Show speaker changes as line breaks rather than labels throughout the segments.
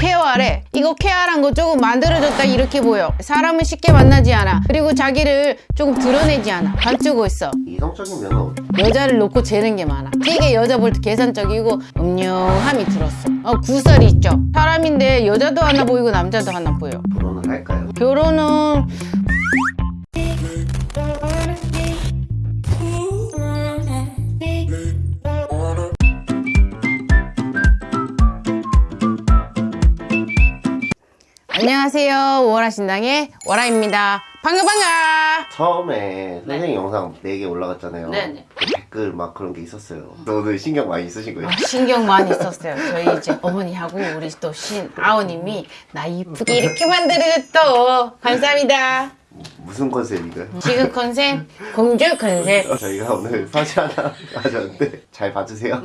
케어하래. 이거 케어한 거 조금 만들어졌다 이렇게 보여. 사람을 쉽게 만나지 않아. 그리고 자기를 조금 드러내지 않아. 감추고 있어.
이성적인 어때?
여자를 놓고 재는 게 많아. 되게 여자 볼 때 계산적이고 음흉함이 들었어. 어 구설이 있죠? 사람인데 여자도 하나 보이고 남자도 하나 보여.
결혼을 할까요?
결혼은 안녕하세요 월화신당의 월화입니다 반가 반가
처음에 선생님 영상 4개 올라갔잖아요
네네.
그 댓글 막 그런 게 있었어요 오늘 신경 많이 쓰신 거예요?
신경 많이 썼어요. 저희 이제 어머니하고 우리 또 신 아우님이 나 이쁘게 이렇게 만들어줬어. 감사합니다.
무슨 컨셉인가요?
지금 컨셉 공주 컨셉.
저희가 오늘 사진 하나 가져왔는데 잘 봐주세요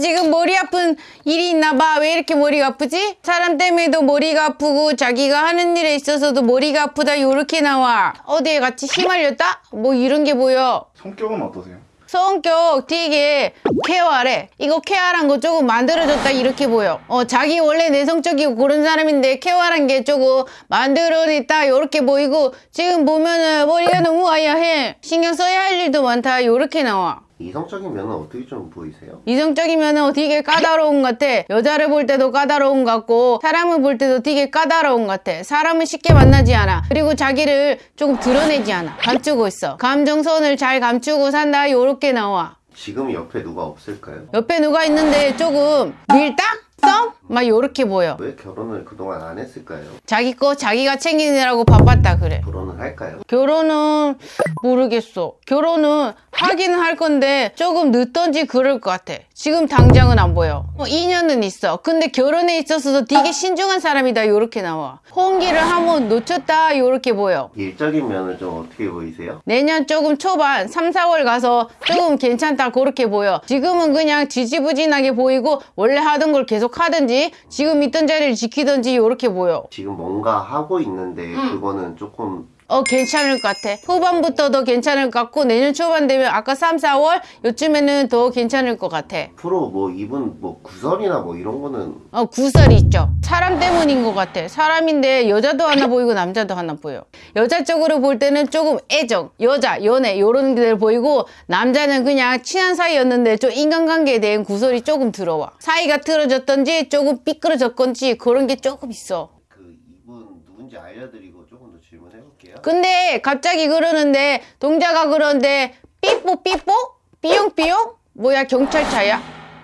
지금 머리 아픈 일이 있나 봐. 왜 이렇게 머리가 아프지? 사람 때문에도 머리가 아프고 자기가 하는 일에 있어서도 머리가 아프다 요렇게 나와. 어디에 같이 휘말렸다? 뭐 이런 게 보여.
성격은 어떠세요?
성격 되게 케어하래. 이거 케어한 거 조금 만들어졌다 이렇게 보여. 어 자기 원래 내성적이고 그런 사람인데 케어한 게 조금 만들어냈다 이렇게 보이고 지금 보면은 머리가 너무 아야해. 신경 써야 할 일도 많다 이렇게 나와.
이성적인 면은 어떻게 좀 보이세요?
이성적이면은 되게 까다로운 것 같아. 여자를 볼 때도 까다로운 것 같고 사람을 볼 때도 되게 까다로운 것 같아. 사람을 쉽게 만나지 않아. 그리고 자기를 조금 드러내지 않아. 감추고 있어. 감정선을 잘 감추고 산다. 요렇게 나와.
지금 옆에 누가 없을까요?
옆에 누가 있는데 조금 밀당? 썸? 막 요렇게 보여.
왜 결혼을 그동안 안 했을까요?
자기 거 자기가 챙기느라고 바빴다 그래.
결혼을 할까요?
결혼은 모르겠어. 결혼은 하긴 할 건데 조금 늦던지 그럴 것 같아. 지금 당장은 안 보여. 어, 2년은 있어. 근데 결혼에 있어서도 되게 신중한 사람이다. 요렇게 나와. 호응기를 한번 놓쳤다. 요렇게 보여.
일적인 면은 좀 어떻게 보이세요?
내년 조금 초반 3, 4월 가서 조금 괜찮다 그렇게 보여 지금은 그냥 지지부진하게 보이고 원래 하던 걸 계속 하든지 지금 있던 자리를 지키든지 이렇게 보여.
지금 뭔가 하고 있는데 그거는 조금
어 괜찮을 것 같아. 후반부터 더 괜찮을 것 같고 내년 초반 되면 아까 3, 4월? 요쯤에는 더 괜찮을 것 같아.
프로 뭐 이분 뭐 구설이나 뭐 이런 거는
어 구설이 있죠. 사람 때문인 것 같아. 사람인데 여자도 하나 보이고 남자도 하나 보여. 여자 쪽으로 볼 때는 조금 애정 여자 연애 요런 게 보이고 남자는 그냥 친한 사이였는데 좀 인간관계에 대한 구설이 조금 들어와. 사이가 틀어졌던지 조금 삐뚤어졌건지 그런 게 조금 있어.
그 이분 누군지 알려드리고 조금 더 질문해 볼게요.
근데 갑자기 그러는데 동자가 그러는데 삐뽀 삐뽀 삐용삐용 뭐야 경찰차야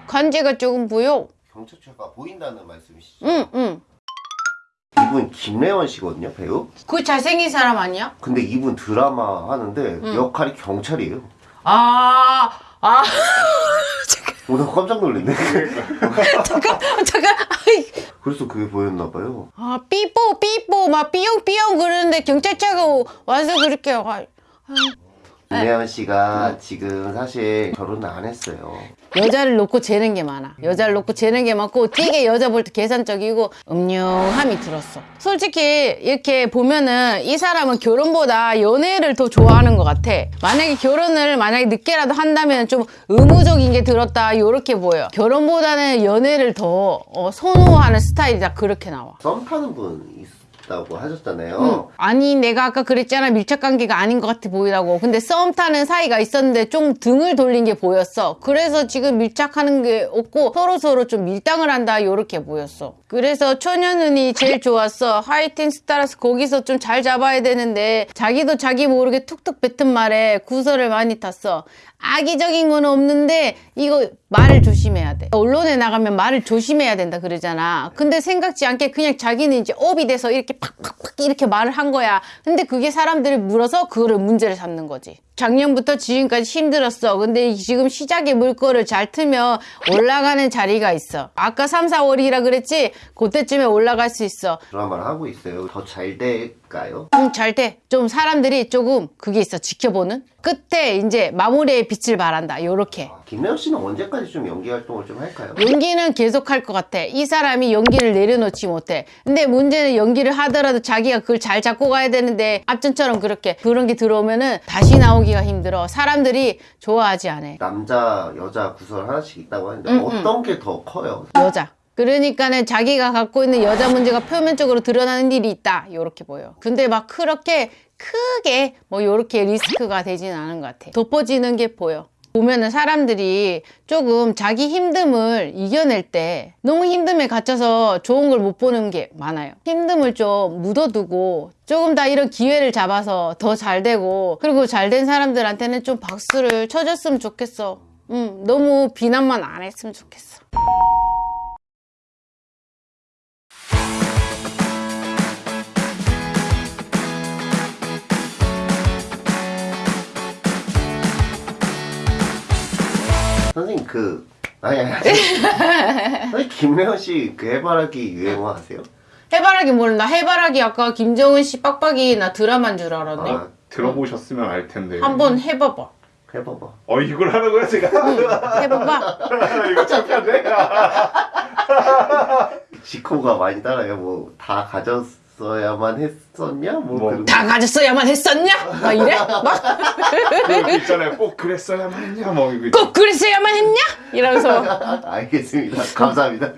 관제가 조금 보여
경찰차가 보인다는 말씀이시죠?
응응
이분 김래원 씨거든요, 배우.
그 잘생긴 사람 아니야?
근데 이분 드라마 하는데 역할이 경찰이에요.
아, 아,
오늘 깜짝 놀랐네.
잠깐, 잠깐, 아이.
그래서 그게 보였나 봐요.
아, 삐뽀, 삐뽀, 막 삐용삐용 그러는데 경찰차가 와서 그렇게, 와.
김래원 씨가 지금 사실 결혼을 안 했어요.
여자를 놓고 재는 게 많아. 여자를 놓고 재는 게 많고 되게 여자 볼 때 계산적이고 음흉함이 들었어. 솔직히 이렇게 보면은 이 사람은 결혼보다 연애를 더 좋아하는 것 같아. 만약에 결혼을 만약에 늦게라도 한다면 좀 의무적인 게 들었다 요렇게 보여. 결혼보다는 연애를 더 어, 선호하는 스타일이다 그렇게 나와.
썸 타는 분 있 다고 하셨잖아요.
아니 내가 아까 그랬잖아. 밀착 관계가 아닌 것 같아 보이라고. 근데 썸 타는 사이가 있었는데 좀 등을 돌린 게 보였어. 그래서 지금 밀착하는 게 없고 서로 서로 좀 밀당을 한다 요렇게 보였어 그래서 초년운이 제일 좋았어. 하이틴 스타라서 거기서 좀 잘 잡아야 되는데 자기도 자기 모르게 툭툭 뱉은 말에 구설을 많이 탔어. 악의적인 건 없는데 이거 말을 조심해야 돼. 언론에 나가면 말을 조심해야 된다 그러잖아. 근데 생각지 않게 그냥 자기는 이제 up이 돼서 이렇게 팍팍팍 이렇게 말을 한 거야. 근데 그게 사람들이 물어서 그거를 문제를 삼는 거지 작년부터 지금까지 힘들었어. 근데 지금 시작에 물꼬를 잘 트면 올라가는 자리가 있어. 아까 3, 4월이라 그랬지? 그때쯤에 올라갈 수 있어.
드라마를 하고 있어요. 더 잘 될 될까요?
음, 잘 돼. 좀 사람들이 조금 그게 있어. 지켜보는. 끝에 이제 마무리의 빛을 발한다. 요렇게.
김래원 씨는 언제까지 좀 연기 활동을 좀 할까요?
연기는 계속 할 것 같아. 이 사람이 연기를 내려놓지 못해. 근데 문제는 연기를 하더라도 자기가 그걸 잘 잡고 가야 되는데 앞전처럼 그렇게 그런 게 들어오면은 다시 나오기가 힘들어. 사람들이 좋아하지 않아.
남자 여자 구설 하나씩 있다고 하는데
음,
어떤 게 더 커요?
여자. 그러니까는 자기가 갖고 있는 여자 문제가 표면적으로 드러나는 일이 있다. 요렇게 보여. 근데 막 그렇게 크게 뭐 요렇게 리스크가 되진 않은 것 같아. 덮어지는 게 보여. 보면은 사람들이 조금 자기 힘듦을 이겨낼 때 너무 힘듦에 갇혀서 좋은 걸 못 보는 게 많아요. 힘듦을 좀 묻어두고 조금 다 이런 기회를 잡아서 더 잘 되고 그리고 잘 된 사람들한테는 좀 박수를 쳐줬으면 좋겠어. 음, 너무 비난만 안 했으면 좋겠어.
선생님 그 아니 아니 선생님 김래원 씨그 해바라기 유행어 하세요?
해바라기 몰라. 나 해바라기 아까 김정은 씨 빡빡이 나 드라마인 줄 알았네.
아
들어보셨으면 알 텐데.
한번 해봐봐.
해봐봐
어 이걸 하는 거야 제가?
해봐봐.
이거 창피한데?
지코가 많이 따라요 뭐 다 가졌 어야만 했었냐? 뭐,
뭐.
그런
다 가졌어야만 했었냐? 막 이래?
막그 있잖아요. 꼭 그랬어야만 했냐 뭐 이거.
꼭 그랬어야만 했냐? 이러면서
알겠습니다 감사합니다